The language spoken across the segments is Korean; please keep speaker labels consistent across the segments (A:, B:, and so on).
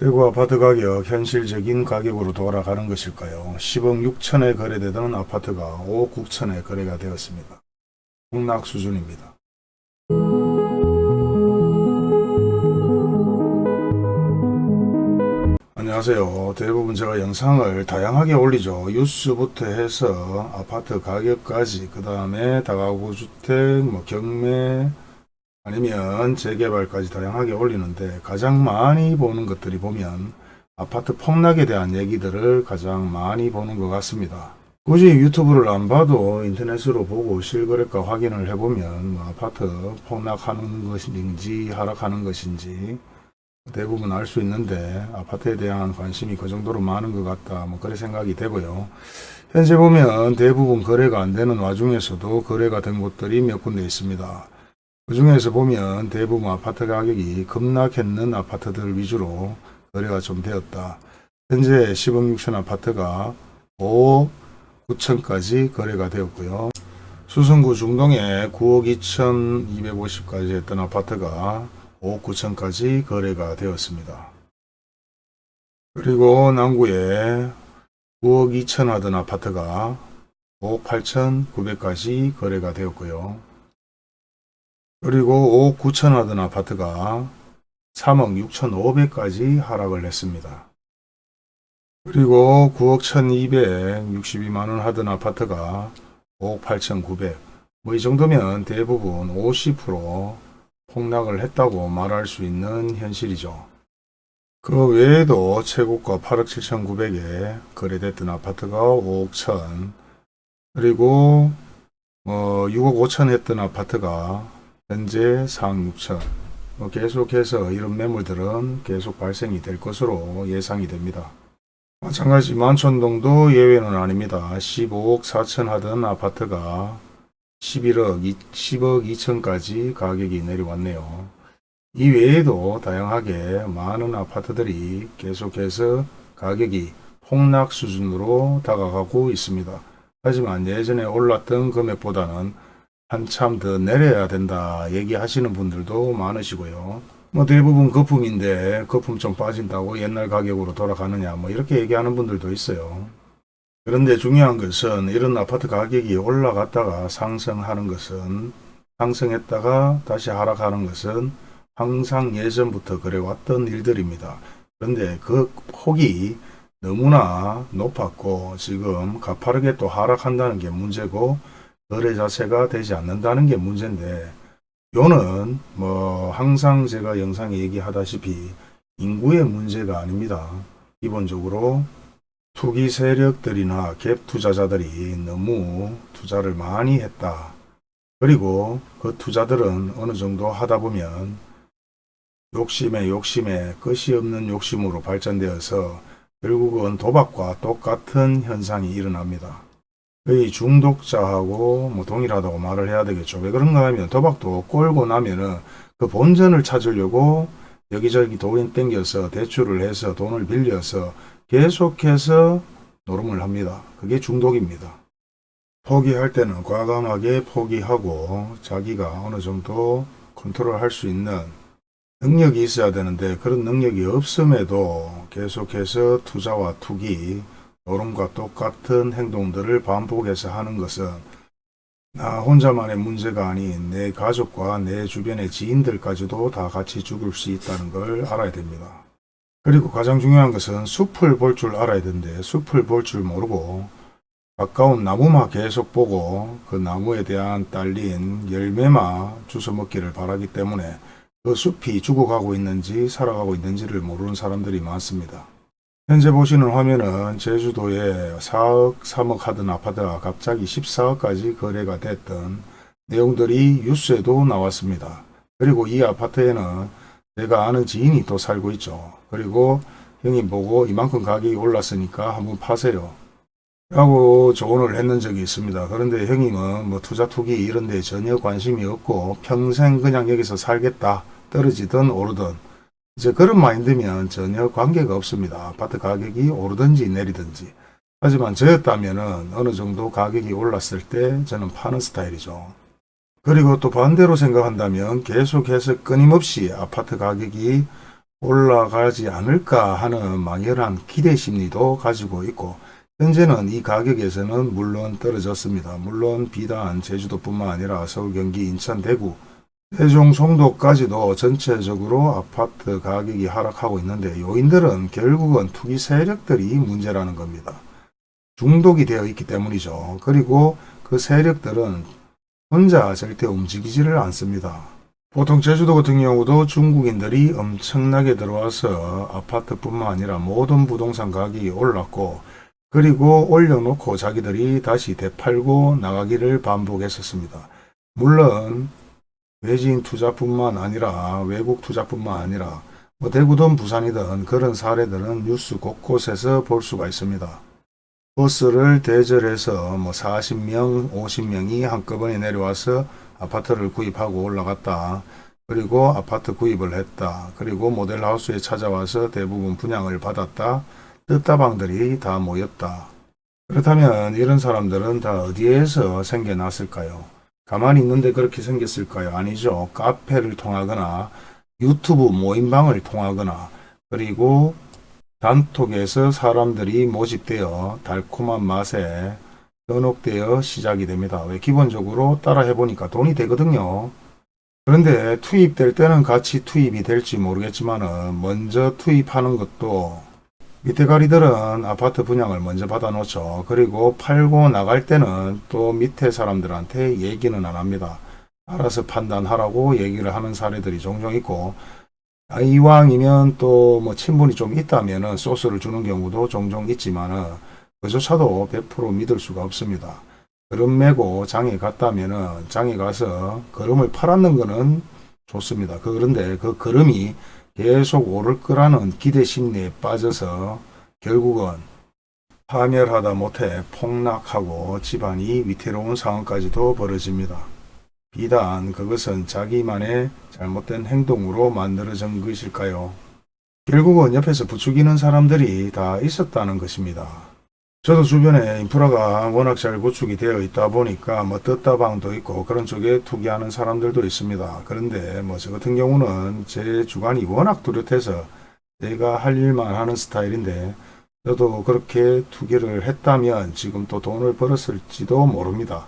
A: 대구 아파트 가격 현실적인 가격으로 돌아가는 것일까요? 10억 6천에 거래되던 아파트가 5억 9천에 거래가 되었습니다. 폭락 수준입니다. 안녕하세요. 대부분 제가 영상을 다양하게 올리죠. 뉴스부터 해서 아파트 가격까지 그 다음에 다가구 주택, 뭐 경매 아니면 재개발까지 다양하게 올리는데 가장 많이 보는 것들이 보면 아파트 폭락에 대한 얘기들을 가장 많이 보는 것 같습니다. 굳이 유튜브를 안 봐도 인터넷으로 보고 실거래가 확인을 해보면 뭐 아파트 폭락하는 것인지 하락하는 것인지 대부분 알 수 있는데 아파트에 대한 관심이 그 정도로 많은 것 같다. 뭐 그런 생각이 되고요. 현재 보면 대부분 거래가 안 되는 와중에서도 거래가 된 곳들이 몇 군데 있습니다 그 중에서 보면 대부분 아파트 가격이 급락했는 아파트들 위주로 거래가 좀 되었다 현재 10억 6천 아파트가 5억 9천까지 거래가 되었고요 수성구 중동에 9억 2,250까지 했던 아파트가 5억 9천까지 거래가 되었습니다. 그리고 남구에 9억 2천 하던 아파트가 5억 8천 9백까지 거래가 되었고요. 그리고 5억 9천 하던 아파트가 3억 6천 5백까지 하락을 했습니다. 그리고 9억 1262만원 하던 아파트가 5억 8천 9백 뭐이 정도면 대부분 50% 폭락을 했다고 말할 수 있는 현실이죠. 그 외에도 최고가 8억 7천9백에 거래됐던 아파트가 5억 1천 그리고 뭐 6억 5천 했던 아파트가 현재 4억 6천 뭐 계속해서 이런 매물들은 계속 발생이 될 것으로 예상이 됩니다. 마찬가지 만촌동도 예외는 아닙니다. 15억 4천 하던 아파트가 11억, 10억 2천까지 가격이 내려왔네요. 이 외에도 다양하게 많은 아파트들이 계속해서 가격이 폭락 수준으로 다가가고 있습니다. 하지만 예전에 올랐던 금액보다는 한참 더 내려야 된다 얘기하시는 분들도 많으시고요. 뭐 대부분 거품인데 거품 좀 빠진다고 옛날 가격으로 돌아가느냐 뭐 이렇게 얘기하는 분들도 있어요. 그런데 중요한 것은 이런 아파트 가격이 올라갔다가 상승하는 것은 상승했다가 다시 하락하는 것은 항상 예전부터 그래왔던 일들입니다. 그런데 그 폭이 너무나 높았고 지금 가파르게 또 하락한다는 게 문제고 거래 자체가 되지 않는다는 게 문제인데 요는 뭐 항상 제가 영상에 얘기하다시피 인구의 문제가 아닙니다. 기본적으로 투기 세력들이나 갭 투자자들이 너무 투자를 많이 했다. 그리고 그 투자들은 어느 정도 하다 보면 욕심에 욕심에 끝이 없는 욕심으로 발전되어서 결국은 도박과 똑같은 현상이 일어납니다. 거의 중독자하고 뭐 동일하다고 말을 해야 되겠죠. 왜 그런가 하면 도박도 꼴고 나면은 그 본전을 찾으려고 여기저기 돈 땡겨서 대출을 해서 돈을 빌려서 계속해서 노름을 합니다. 그게 중독입니다. 포기할 때는 과감하게 포기하고 자기가 어느 정도 컨트롤 할 수 있는 능력이 있어야 되는데 그런 능력이 없음에도 계속해서 투자와 투기, 노름과 똑같은 행동들을 반복해서 하는 것은 나 혼자만의 문제가 아닌 내 가족과 내 주변의 지인들까지도 다 같이 죽을 수 있다는 걸 알아야 됩니다. 그리고 가장 중요한 것은 숲을 볼 줄 알아야 되는데 숲을 볼 줄 모르고 가까운 나무만 계속 보고 그 나무에 대한 딸린 열매만 주워 먹기를 바라기 때문에 그 숲이 죽어가고 있는지 살아가고 있는지를 모르는 사람들이 많습니다. 현재 보시는 화면은 제주도에 4억 3억 하던 아파트가 갑자기 14억까지 거래가 됐던 내용들이 뉴스에도 나왔습니다. 그리고 이 아파트에는 내가 아는 지인이 또 살고 있죠. 그리고 형이 보고 이만큼 가격이 올랐으니까 한번 파세요. 라고 조언을 했는 적이 있습니다. 그런데 형님은 뭐 투자 투기 이런 데 전혀 관심이 없고 평생 그냥 여기서 살겠다. 떨어지든 오르든 이제 그런 마인드면 전혀 관계가 없습니다. 아파트 가격이 오르든지 내리든지. 하지만 저였다면 어느 정도 가격이 올랐을 때 저는 파는 스타일이죠. 그리고 또 반대로 생각한다면 계속해서 끊임없이 아파트 가격이 올라가지 않을까 하는 막연한 기대 심리도 가지고 있고 현재는 이 가격에서는 물론 떨어졌습니다. 물론 비단 제주도뿐만 아니라 서울, 경기, 인천, 대구, 세종, 송도까지도 전체적으로 아파트 가격이 하락하고 있는데 요인들은 결국은 투기 세력들이 문제라는 겁니다. 중독이 되어 있기 때문이죠. 그리고 그 세력들은 혼자 절대 움직이지를 않습니다. 보통 제주도 같은 경우도 중국인들이 엄청나게 들어와서 아파트뿐만 아니라 모든 부동산 가격이 올랐고 그리고 올려놓고 자기들이 다시 되팔고 나가기를 반복했었습니다. 물론 외지인 투자뿐만 아니라 외국 투자뿐만 아니라 뭐 대구든 부산이든 그런 사례들은 뉴스 곳곳에서 볼 수가 있습니다. 버스를 대절해서 뭐 40명, 50명이 한꺼번에 내려와서 아파트를 구입하고 올라갔다. 그리고 아파트 구입을 했다. 그리고 모델하우스에 찾아와서 대부분 분양을 받았다. 뜻다방들이 다 모였다. 그렇다면 이런 사람들은 다 어디에서 생겨났을까요? 가만히 있는데 그렇게 생겼을까요? 아니죠. 카페를 통하거나 유튜브 모임방을 통하거나 그리고 단톡에서 사람들이 모집되어 달콤한 맛에 현혹되어 시작이 됩니다. 왜 기본적으로 따라 해보니까 돈이 되거든요. 그런데 투입될 때는 같이 투입이 될지 모르겠지만 먼저 투입하는 것도 밑에 가리들은 아파트 분양을 먼저 받아 놓죠. 그리고 팔고 나갈 때는 또 밑에 사람들한테 얘기는 안 합니다. 알아서 판단하라고 얘기를 하는 사례들이 종종 있고 아, 이왕이면 또 뭐 친분이 좀 있다면 은 소스를 주는 경우도 종종 있지만 은 그조차도 100% 믿을 수가 없습니다. 그럼 메고 장에 갔다면 은 장에 가서 걸음을 팔았는 거는 좋습니다. 그런데 그 걸음이 계속 오를 거라는 기대 심리에 빠져서 결국은 파멸하다 못해 폭락하고 집안이 위태로운 상황까지도 벌어집니다. 비단 그것은 자기만의 잘못된 행동으로 만들어진 것일까요? 결국은 옆에서 부추기는 사람들이 다 있었다는 것입니다. 저도 주변에 인프라가 워낙 잘 구축이 되어 있다 보니까 뭐 떴다방도 있고 그런 쪽에 투기하는 사람들도 있습니다. 그런데 뭐 저 같은 경우는 제 주관이 워낙 뚜렷해서 제가 할 일만 하는 스타일인데 저도 그렇게 투기를 했다면 지금 또 돈을 벌었을지도 모릅니다.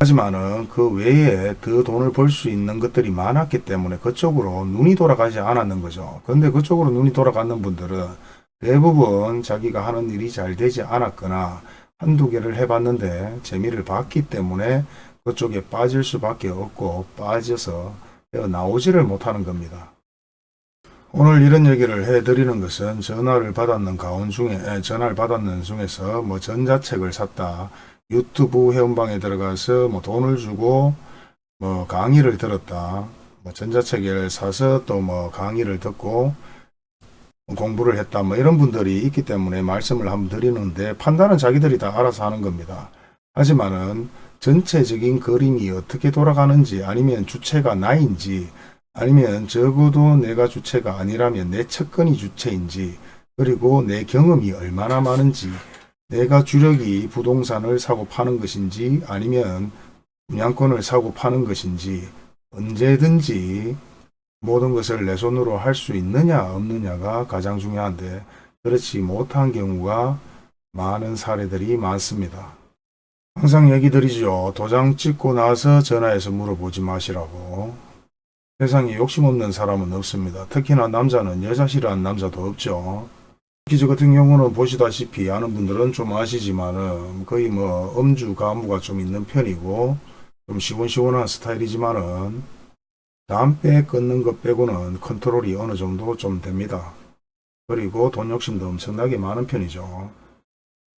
A: 하지만은 그 외에 더 돈을 벌 수 있는 것들이 많았기 때문에 그쪽으로 눈이 돌아가지 않았는 거죠. 근데 그쪽으로 눈이 돌아가는 분들은 대부분 자기가 하는 일이 잘 되지 않았거나 한두 개를 해봤는데 재미를 봤기 때문에 그쪽에 빠질 수밖에 없고 빠져서 나오지를 못하는 겁니다. 오늘 이런 얘기를 해드리는 것은 전화를 받았는 가운 중에 에, 전화를 받았는 중에서 뭐 전자책을 샀다 유튜브 회원방에 들어가서 뭐 돈을 주고 뭐 강의를 들었다 뭐 전자책을 사서 또 뭐 강의를 듣고 공부를 했다 뭐 이런 분들이 있기 때문에 말씀을 한번 드리는데 판단은 자기들이 다 알아서 하는 겁니다. 하지만은 전체적인 그림이 어떻게 돌아가는지 아니면 주체가 나인지 아니면 적어도 내가 주체가 아니라면 내 측근이 주체인지 그리고 내 경험이 얼마나 많은지 내가 주력이 부동산을 사고 파는 것인지 아니면 분양권을 사고 파는 것인지 언제든지 모든 것을 내 손으로 할 수 있느냐 없느냐가 가장 중요한데 그렇지 못한 경우가 많은 사례들이 많습니다. 항상 얘기 드리죠. 도장 찍고 나서 전화해서 물어보지 마시라고. 세상에 욕심 없는 사람은 없습니다. 특히나 남자는 여자 싫어하는 남자도 없죠. 특히 저 같은 경우는 보시다시피 아는 분들은 좀 아시지만은 거의 뭐 음주 가무가 좀 있는 편이고 좀 시원시원한 스타일이지만은 담배 끊는 것 빼고는 컨트롤이 어느 정도 좀 됩니다. 그리고 돈 욕심도 엄청나게 많은 편이죠.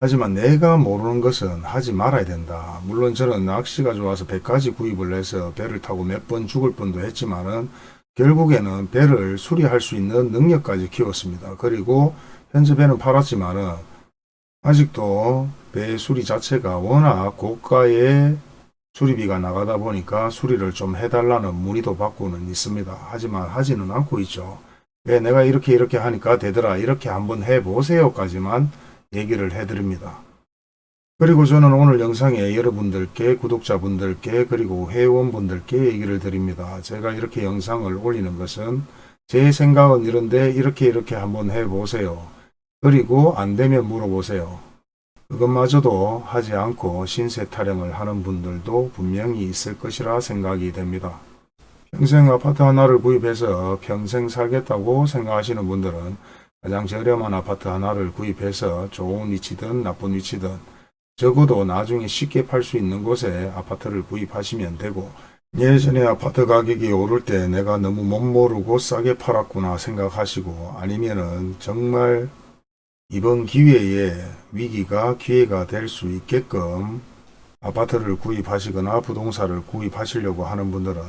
A: 하지만 내가 모르는 것은 하지 말아야 된다. 물론 저는 낚시가 좋아서 배까지 구입을 해서 배를 타고 몇 번 죽을 뻔도 했지만 은 결국에는 배를 수리할 수 있는 능력까지 키웠습니다. 그리고 현재 배는 팔았지만 은 아직도 배 수리 자체가 워낙 고가의 수리비가 나가다 보니까 수리를 좀 해달라는 문의도 받고는 있습니다. 하지만 하지는 않고 있죠. 왜 내가 이렇게 이렇게 하니까 되더라 이렇게 한번 해보세요까지만 얘기를 해드립니다. 그리고 저는 오늘 영상에 여러분들께 구독자분들께 그리고 회원분들께 얘기를 드립니다. 제가 이렇게 영상을 올리는 것은 제 생각은 이런데 이렇게 이렇게 한번 해보세요. 그리고 안 되면 물어보세요. 그것마저도 하지 않고 신세 타령을 하는 분들도 분명히 있을 것이라 생각이 됩니다. 평생 아파트 하나를 구입해서 평생 살겠다고 생각하시는 분들은 가장 저렴한 아파트 하나를 구입해서 좋은 위치든 나쁜 위치든 적어도 나중에 쉽게 팔 수 있는 곳에 아파트를 구입하시면 되고 예전에 아파트 가격이 오를 때 내가 너무 못 모르고 싸게 팔았구나 생각하시고 아니면은 정말 이번 기회에 위기가 기회가 될 수 있게끔 아파트를 구입하시거나 부동산을 구입하시려고 하는 분들은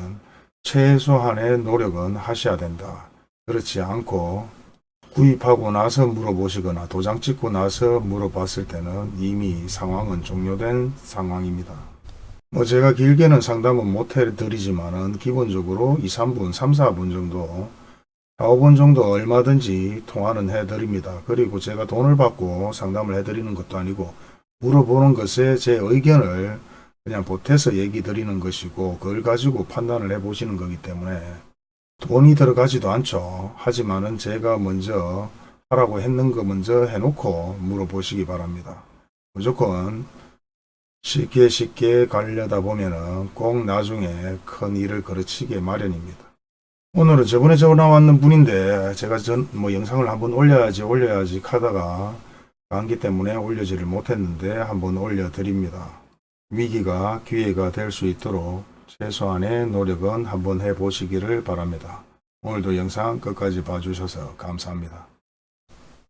A: 최소한의 노력은 하셔야 된다. 그렇지 않고 구입하고 나서 물어보시거나 도장 찍고 나서 물어봤을 때는 이미 상황은 종료된 상황입니다. 뭐 제가 길게는 상담은 못 해드리지만 은 기본적으로 2, 3분, 3, 4분 정도 4, 5분 정도 얼마든지 통화는 해드립니다. 그리고 제가 돈을 받고 상담을 해드리는 것도 아니고 물어보는 것에 제 의견을 그냥 보태서 얘기 드리는 것이고 그걸 가지고 판단을 해보시는 거기 때문에 돈이 들어가지도 않죠. 하지만은 제가 먼저 하라고 했는 거 먼저 해놓고 물어보시기 바랍니다. 무조건 쉽게 쉽게 가려다 보면은 꼭 나중에 큰 일을 거르치게 마련입니다. 오늘은 저번에 전화 왔는 분인데 제가 전 뭐 영상을 한번 올려야지 올려야지 하다가 감기 때문에 올려지를 못했는데 한번 올려드립니다. 위기가 기회가 될 수 있도록 최소한의 노력은 한번 해보시기를 바랍니다. 오늘도 영상 끝까지 봐주셔서 감사합니다.